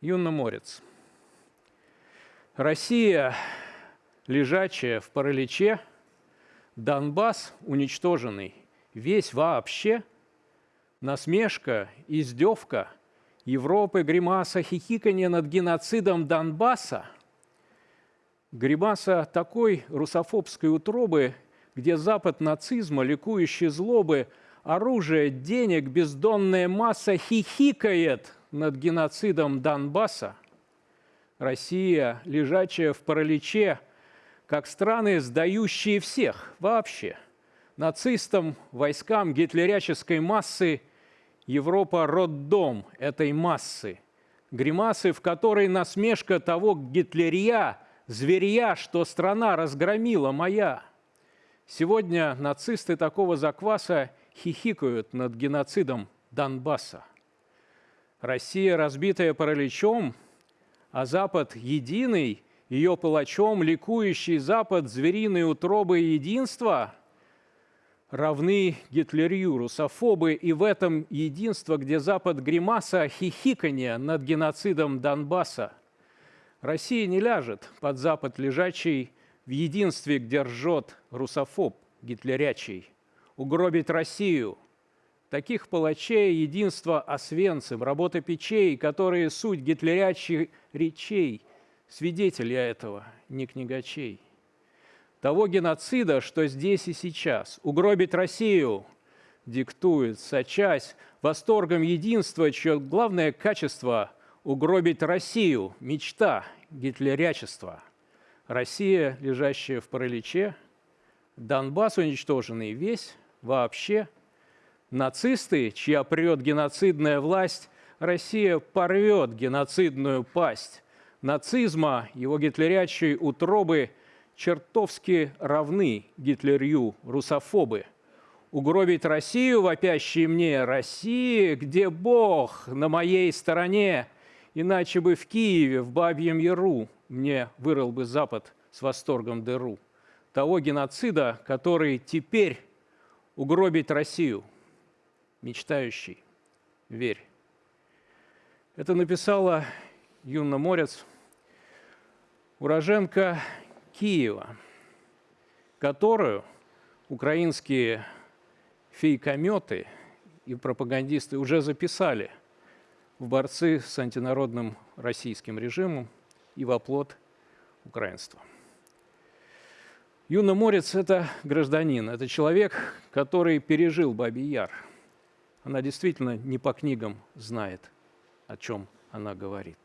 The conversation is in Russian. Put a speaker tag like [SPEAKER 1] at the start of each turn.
[SPEAKER 1] Юноморец. Россия, лежачая в параличе, Донбасс уничтоженный, весь вообще, насмешка, издевка, Европы гримаса хихиканье над геноцидом Донбасса, гримаса такой русофобской утробы, где Запад нацизма, ликующий злобы, оружие, денег, бездонная масса хихикает – над геноцидом Донбасса, Россия, лежачая в параличе, как страны, сдающие всех вообще, нацистам, войскам гитлеряческой массы, Европа – роддом этой массы, гримасы, в которой насмешка того гитлерия, зверья, что страна разгромила моя. Сегодня нацисты такого закваса хихикают над геноцидом Донбасса. Россия, разбитая параличом, а Запад единый, ее палачом, ликующий Запад, звериные утробы единства равны Гитлерию, русофобы, и в этом единство, где Запад гримаса хихиканье над геноцидом Донбасса. Россия не ляжет под Запад лежачий в единстве, где ржет русофоб гитлерячий. Угробить Россию – Таких палачей единство Освенцим, работа печей, которые суть гитлерячьих речей, свидетели этого, не книгачей. Того геноцида, что здесь и сейчас, угробить Россию, диктует, сочась. Восторгом единства, чье главное качество – угробить Россию, мечта гитлерячества. Россия, лежащая в параличе, Донбасс уничтоженный весь, вообще – Нацисты, чья прет геноцидная власть, Россия порвет геноцидную пасть. Нацизма, его гитлерячей утробы чертовски равны Гитлерью русофобы. Угробить Россию, вопящие мне, России, где Бог на моей стороне, иначе бы в Киеве, в Бабьем Яру, мне вырыл бы Запад с восторгом дыру. Того геноцида, который теперь угробить Россию – мечтающий, верь. Это написала Юна Морец, уроженка Киева, которую украинские фейкометы и пропагандисты уже записали в борцы с антинародным российским режимом и в оплот украинства. Юна Морец – это гражданин, это человек, который пережил Бабий Яр – она действительно не по книгам знает, о чем она говорит.